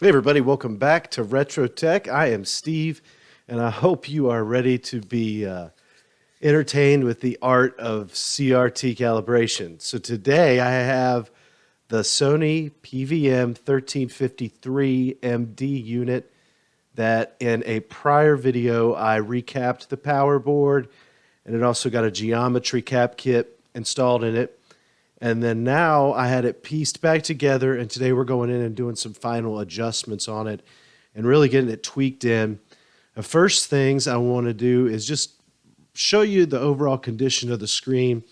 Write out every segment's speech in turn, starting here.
Hey, everybody, welcome back to Retro Tech. I am Steve, and I hope you are ready to be uh, entertained with the art of CRT calibration. So, today I have the Sony PVM 1353 MD unit that in a prior video I recapped the power board and it also got a geometry cap kit installed in it. And then now I had it pieced back together, and today we're going in and doing some final adjustments on it and really getting it tweaked in. The first things I want to do is just show you the overall condition of the screen,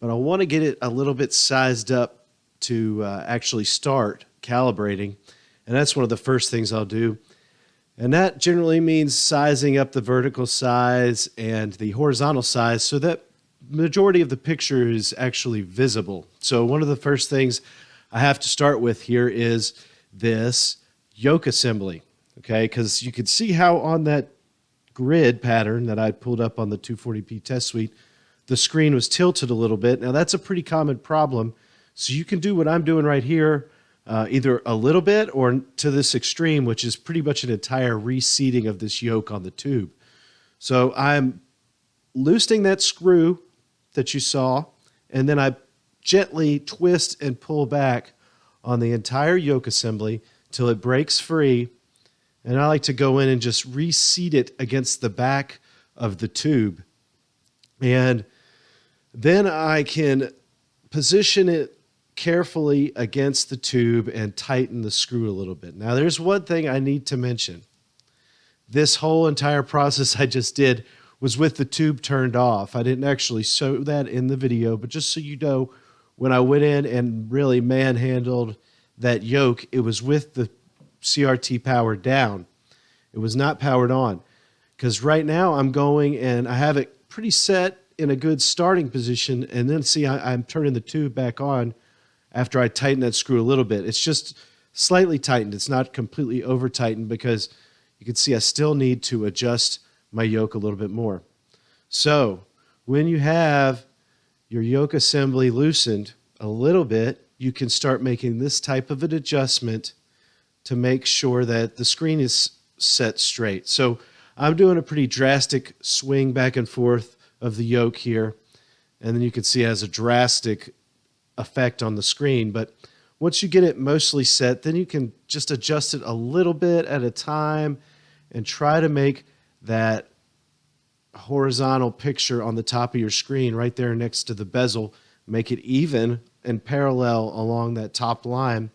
but I want to get it a little bit sized up to uh, actually start calibrating. And that's one of the first things I'll do. And that generally means sizing up the vertical size and the horizontal size so that majority of the picture is actually visible. So one of the first things I have to start with here is this yoke assembly, okay? Because you can see how on that grid pattern that I pulled up on the 240p test suite, the screen was tilted a little bit. Now that's a pretty common problem. So you can do what I'm doing right here, uh, either a little bit or to this extreme, which is pretty much an entire reseating of this yoke on the tube. So I'm loosening that screw that you saw, and then I gently twist and pull back on the entire yoke assembly till it breaks free. And I like to go in and just reseat it against the back of the tube. And then I can position it carefully against the tube and tighten the screw a little bit. Now, there's one thing I need to mention. This whole entire process I just did was with the tube turned off. I didn't actually show that in the video, but just so you know, when I went in and really manhandled that yoke, it was with the CRT powered down. It was not powered on. Because right now I'm going and I have it pretty set in a good starting position. And then see, I, I'm turning the tube back on after I tighten that screw a little bit. It's just slightly tightened. It's not completely over tightened because you can see I still need to adjust my yoke a little bit more. So when you have your yoke assembly loosened a little bit, you can start making this type of an adjustment to make sure that the screen is set straight. So I'm doing a pretty drastic swing back and forth of the yoke here. And then you can see it has a drastic effect on the screen. But once you get it mostly set, then you can just adjust it a little bit at a time and try to make that horizontal picture on the top of your screen right there next to the bezel. Make it even and parallel along that top line.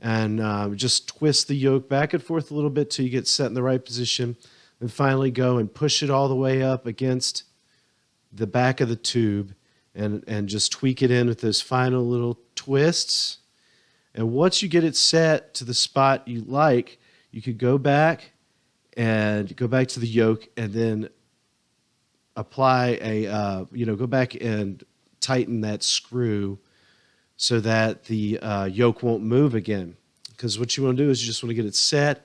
And uh, just twist the yoke back and forth a little bit till you get set in the right position. And finally go and push it all the way up against the back of the tube and, and just tweak it in with those final little twists. And once you get it set to the spot you like, you could go back and go back to the yoke and then apply a, uh, you know, go back and tighten that screw so that the uh, yoke won't move again. Because what you want to do is you just want to get it set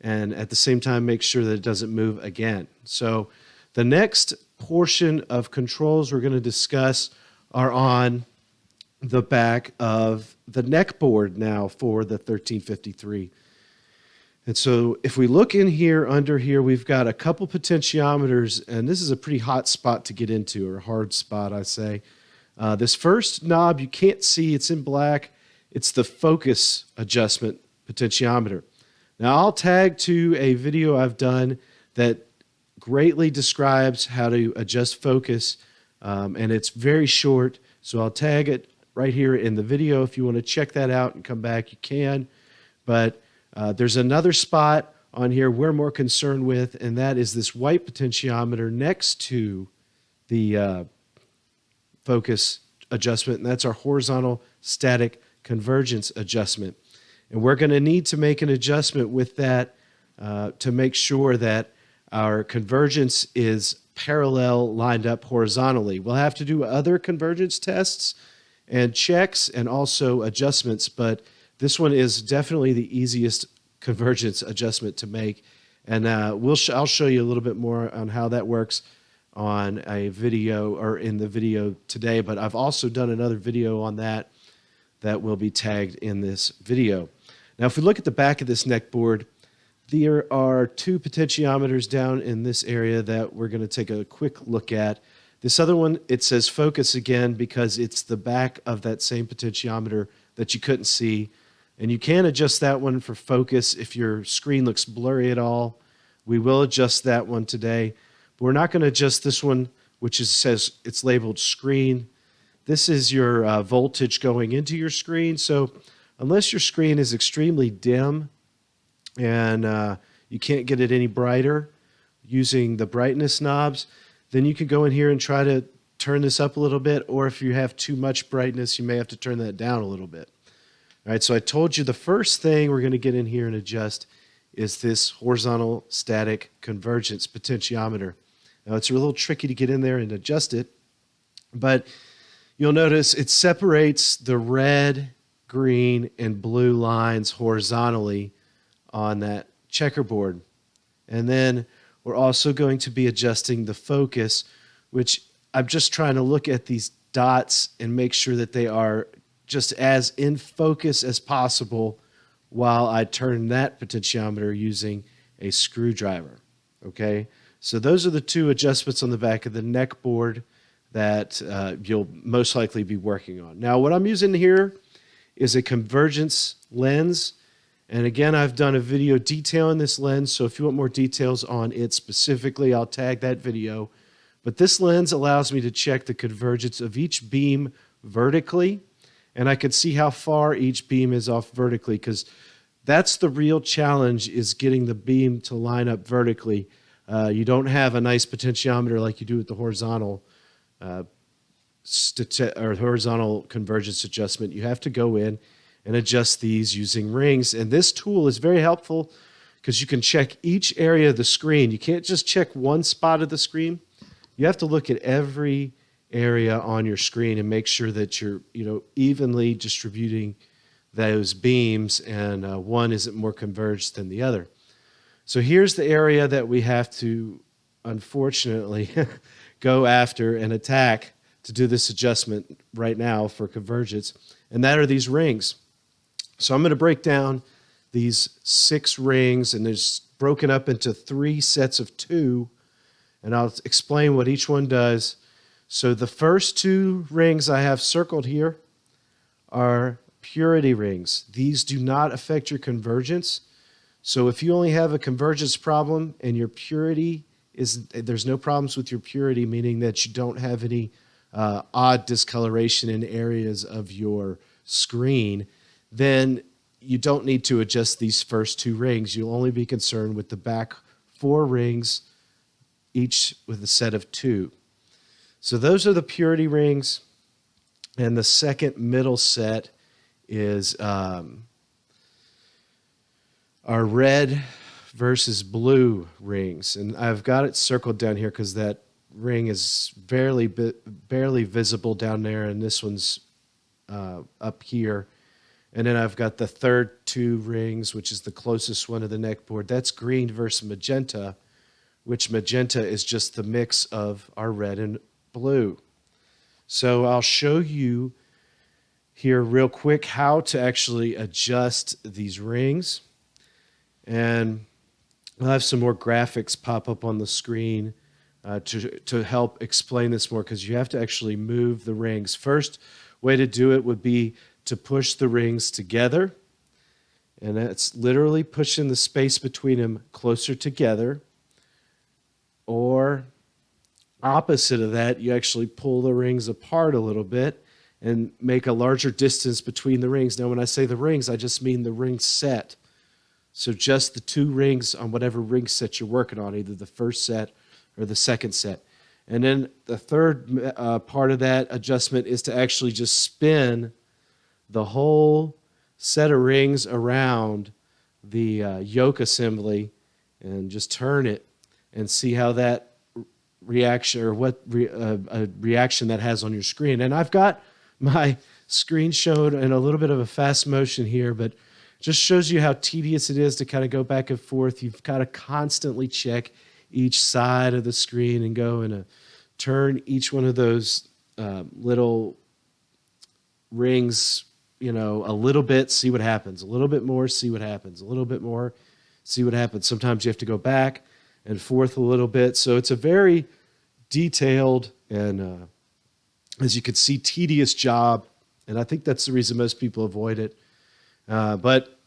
and at the same time make sure that it doesn't move again. So the next portion of controls we're going to discuss are on the back of the neck board now for the 1353. And so if we look in here under here, we've got a couple potentiometers, and this is a pretty hot spot to get into, or a hard spot, I say. Uh, this first knob you can't see, it's in black. It's the focus adjustment potentiometer. Now I'll tag to a video I've done that greatly describes how to adjust focus, um, and it's very short, so I'll tag it right here in the video. If you want to check that out and come back, you can. But uh, there's another spot on here we're more concerned with, and that is this white potentiometer next to the uh, focus adjustment, and that's our horizontal static convergence adjustment. And we're going to need to make an adjustment with that uh, to make sure that our convergence is parallel lined up horizontally. We'll have to do other convergence tests and checks and also adjustments, but this one is definitely the easiest convergence adjustment to make. And uh, we'll sh I'll show you a little bit more on how that works on a video or in the video today, but I've also done another video on that that will be tagged in this video. Now, if we look at the back of this neck board, there are two potentiometers down in this area that we're going to take a quick look at. This other one, it says focus again because it's the back of that same potentiometer that you couldn't see. And you can adjust that one for focus if your screen looks blurry at all. We will adjust that one today. But we're not going to adjust this one, which is, says it's labeled screen. This is your uh, voltage going into your screen. So unless your screen is extremely dim and uh, you can't get it any brighter using the brightness knobs, then you can go in here and try to turn this up a little bit. Or if you have too much brightness, you may have to turn that down a little bit. All right, so I told you the first thing we're going to get in here and adjust is this horizontal static convergence potentiometer. Now it's a little tricky to get in there and adjust it, but you'll notice it separates the red, green, and blue lines horizontally on that checkerboard. And then we're also going to be adjusting the focus, which I'm just trying to look at these dots and make sure that they are just as in focus as possible while I turn that potentiometer using a screwdriver. Okay, so those are the two adjustments on the back of the neck board that uh, you'll most likely be working on. Now, what I'm using here is a convergence lens. And again, I've done a video detailing this lens, so if you want more details on it specifically, I'll tag that video. But this lens allows me to check the convergence of each beam vertically and I could see how far each beam is off vertically because that's the real challenge is getting the beam to line up vertically. Uh, you don't have a nice potentiometer like you do with the horizontal uh, or horizontal convergence adjustment. You have to go in and adjust these using rings. And this tool is very helpful because you can check each area of the screen. You can't just check one spot of the screen. You have to look at every area on your screen and make sure that you're you know evenly distributing those beams and uh, one isn't more converged than the other. So here's the area that we have to unfortunately go after and attack to do this adjustment right now for convergence and that are these rings. So I'm going to break down these six rings and there's broken up into three sets of two and I'll explain what each one does so the first two rings I have circled here are purity rings. These do not affect your convergence. So if you only have a convergence problem and your purity is, there's no problems with your purity, meaning that you don't have any uh, odd discoloration in areas of your screen, then you don't need to adjust these first two rings. You'll only be concerned with the back four rings, each with a set of two. So those are the purity rings. And the second middle set is um, our red versus blue rings. And I've got it circled down here because that ring is barely, barely visible down there. And this one's uh, up here. And then I've got the third two rings, which is the closest one to the neck board. That's green versus magenta, which magenta is just the mix of our red and blue. So I'll show you here real quick how to actually adjust these rings. And I'll have some more graphics pop up on the screen uh, to, to help explain this more because you have to actually move the rings. First way to do it would be to push the rings together. And that's literally pushing the space between them closer together. Or opposite of that, you actually pull the rings apart a little bit and make a larger distance between the rings. Now, when I say the rings, I just mean the ring set. So just the two rings on whatever ring set you're working on, either the first set or the second set. And then the third uh, part of that adjustment is to actually just spin the whole set of rings around the uh, yoke assembly and just turn it and see how that reaction or what re, uh, a reaction that has on your screen. And I've got my screen showed in a little bit of a fast motion here, but just shows you how tedious it is to kind of go back and forth. You've got to constantly check each side of the screen and go and turn each one of those uh, little rings you know, a little bit, see what happens, a little bit more, see what happens, a little bit more, see what happens. Sometimes you have to go back and forth a little bit. So it's a very detailed and, uh, as you can see, tedious job. And I think that's the reason most people avoid it. Uh, but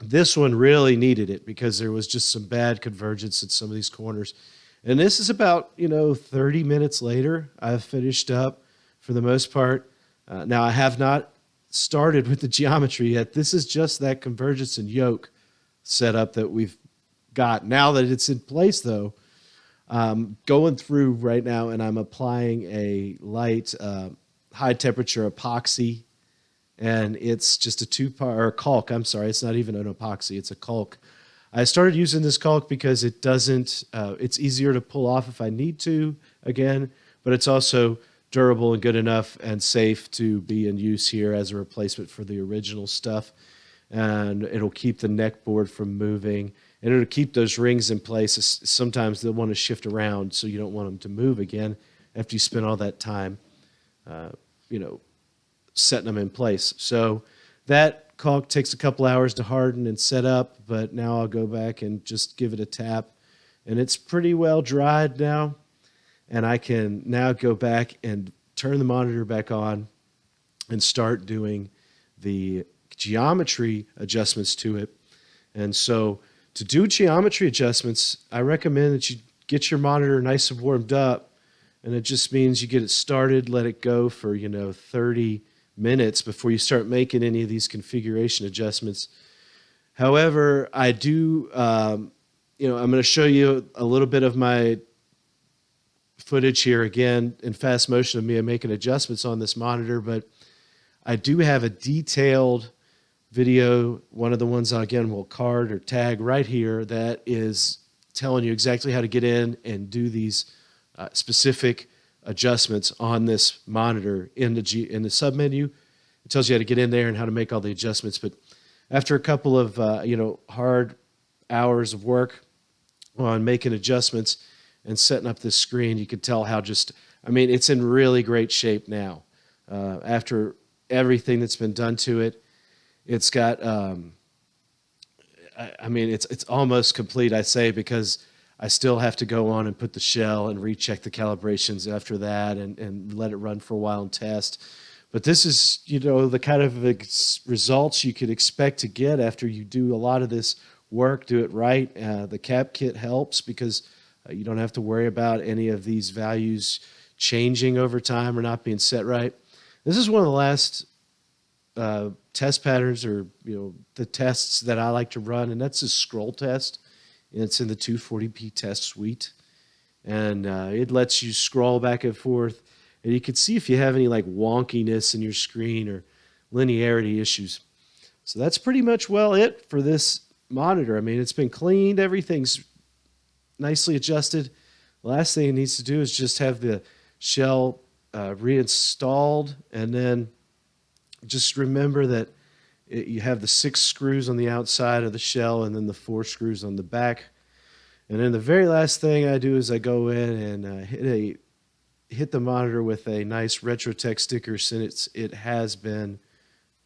this one really needed it because there was just some bad convergence in some of these corners. And this is about, you know, 30 minutes later, I've finished up for the most part. Uh, now, I have not started with the geometry yet. This is just that convergence and yoke setup that we've got. Now that it's in place, though, um, going through right now and I'm applying a light uh, high temperature epoxy and it's just a two part or caulk. I'm sorry, it's not even an epoxy, it's a caulk. I started using this caulk because it doesn't, uh, it's easier to pull off if I need to again, but it's also durable and good enough and safe to be in use here as a replacement for the original stuff. And it'll keep the neck board from moving and it'll keep those rings in place. Sometimes they'll want to shift around, so you don't want them to move again after you spend all that time, uh, you know, setting them in place. So that caulk takes a couple hours to harden and set up, but now I'll go back and just give it a tap. And it's pretty well dried now. And I can now go back and turn the monitor back on and start doing the geometry adjustments to it. And so to do geometry adjustments, I recommend that you get your monitor nice and warmed up. And it just means you get it started, let it go for, you know, 30 minutes before you start making any of these configuration adjustments. However, I do, um, you know, I'm going to show you a little bit of my footage here again in fast motion of me making adjustments on this monitor, but I do have a detailed video, one of the ones again will card or tag right here that is telling you exactly how to get in and do these uh, specific adjustments on this monitor in the G, in the submenu. It tells you how to get in there and how to make all the adjustments. But after a couple of uh, you know hard hours of work on making adjustments and setting up this screen, you could tell how just I mean it's in really great shape now. Uh, after everything that's been done to it, it's got. Um, I, I mean, it's it's almost complete. I say because I still have to go on and put the shell and recheck the calibrations after that and, and let it run for a while and test. But this is, you know, the kind of results you could expect to get after you do a lot of this work, do it right. Uh, the cap kit helps because uh, you don't have to worry about any of these values changing over time or not being set right. This is one of the last uh, test patterns or, you know, the tests that I like to run, and that's a scroll test. And it's in the 240p test suite. And uh, it lets you scroll back and forth. And you can see if you have any like wonkiness in your screen or linearity issues. So that's pretty much well it for this monitor. I mean, it's been cleaned. Everything's nicely adjusted. Last thing it needs to do is just have the shell uh, reinstalled and then just remember that it, you have the six screws on the outside of the shell and then the four screws on the back. And then the very last thing I do is I go in and uh, hit a hit the monitor with a nice RetroTech sticker since it has been,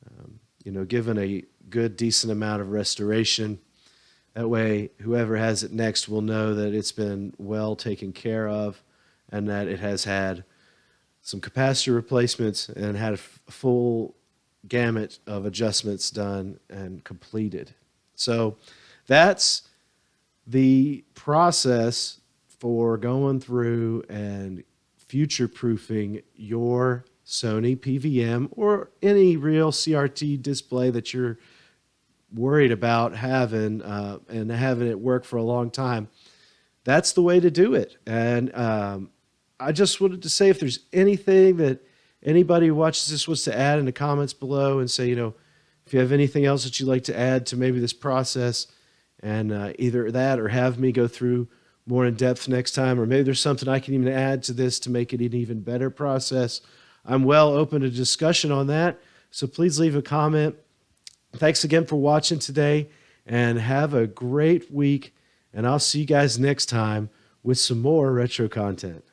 um, you know, given a good decent amount of restoration. That way, whoever has it next will know that it's been well taken care of and that it has had some capacitor replacements and had a full gamut of adjustments done and completed. So that's the process for going through and future proofing your Sony PVM or any real CRT display that you're worried about having uh, and having it work for a long time. That's the way to do it. And um, I just wanted to say if there's anything that anybody who watches this wants to add in the comments below and say, you know, if you have anything else that you'd like to add to maybe this process and uh, either that or have me go through more in depth next time, or maybe there's something I can even add to this to make it an even better process. I'm well open to discussion on that. So please leave a comment. Thanks again for watching today and have a great week. And I'll see you guys next time with some more retro content.